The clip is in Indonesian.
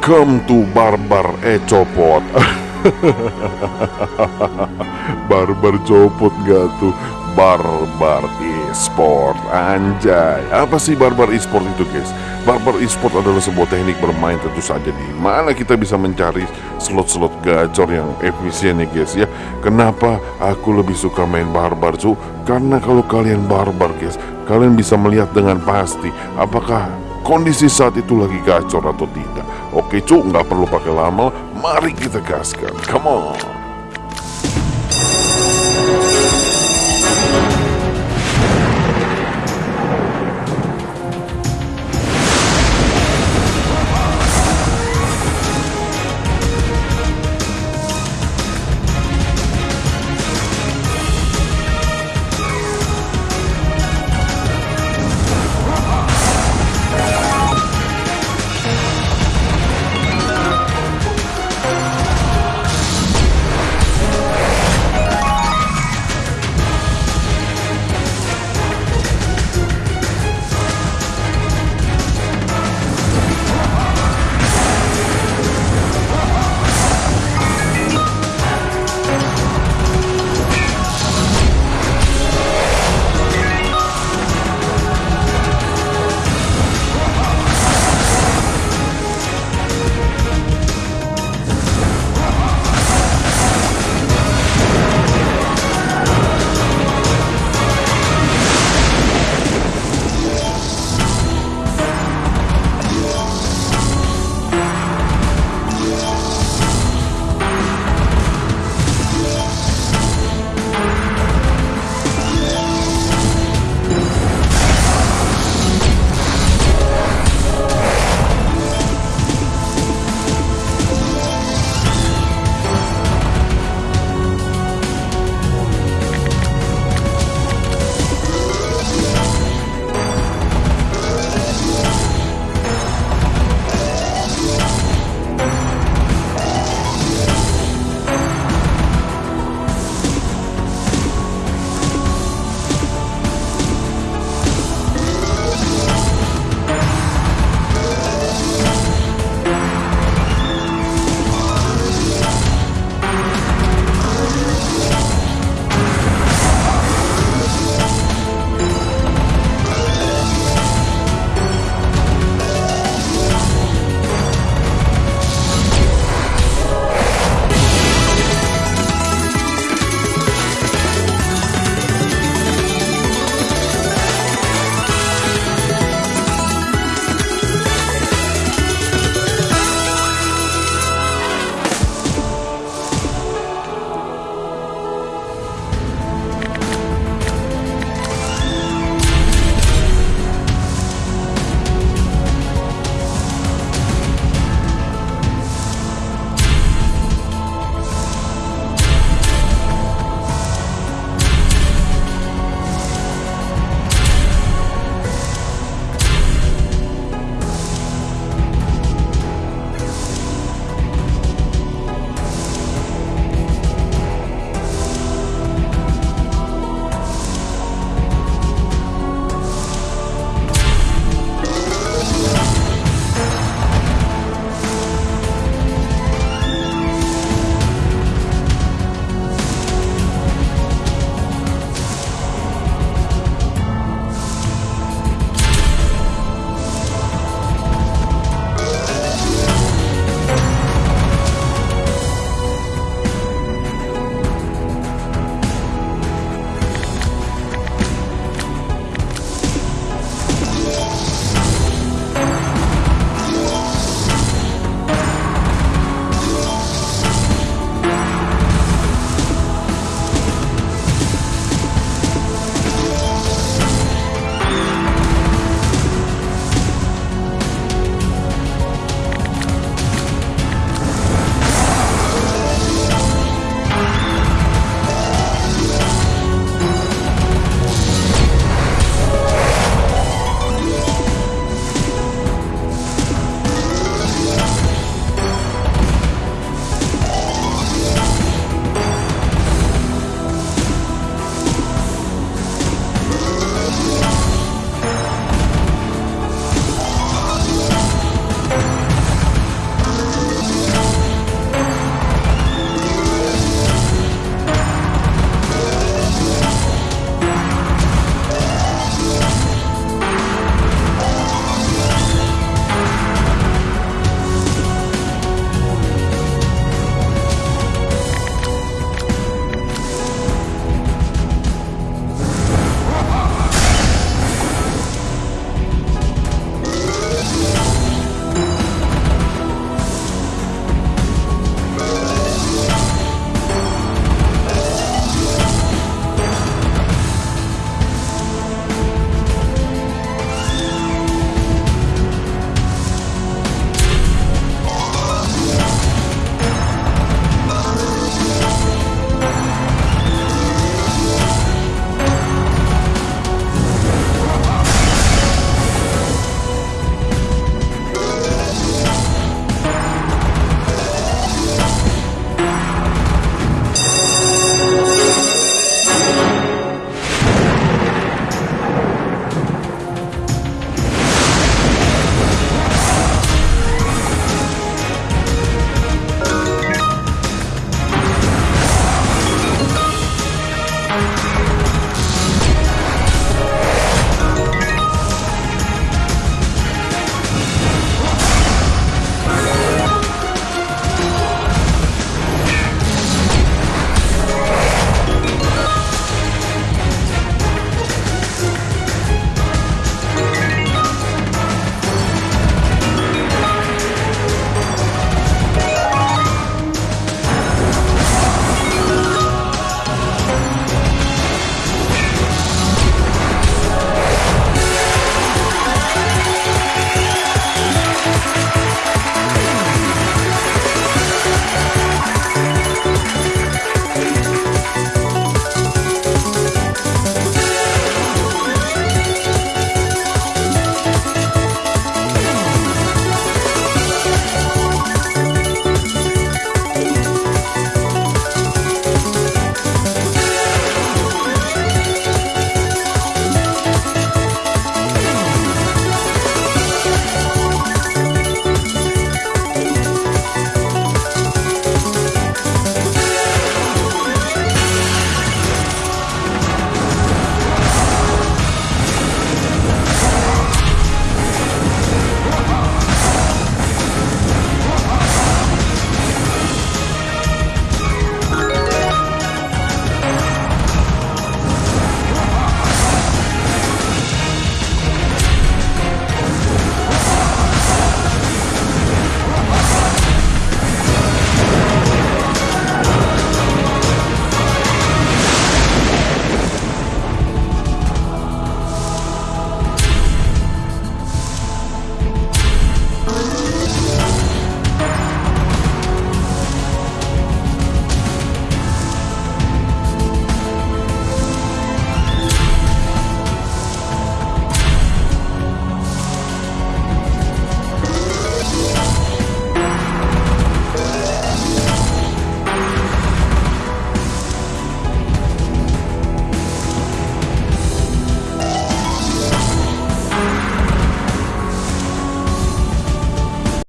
Welcome to Barbar Ecopot Barbar copot gak tuh Barbar e-sport Anjay Apa sih Barbar e-sport itu guys? Barbar e-sport adalah sebuah teknik bermain tentu saja di mana kita bisa mencari slot-slot gacor yang efisien ya guys ya Kenapa aku lebih suka main barbar cu? Karena kalau kalian barbar guys Kalian bisa melihat dengan pasti Apakah kondisi saat itu lagi gacor atau tidak? Oke cu, nggak perlu pakai lama. Mari kita gaskan. Come on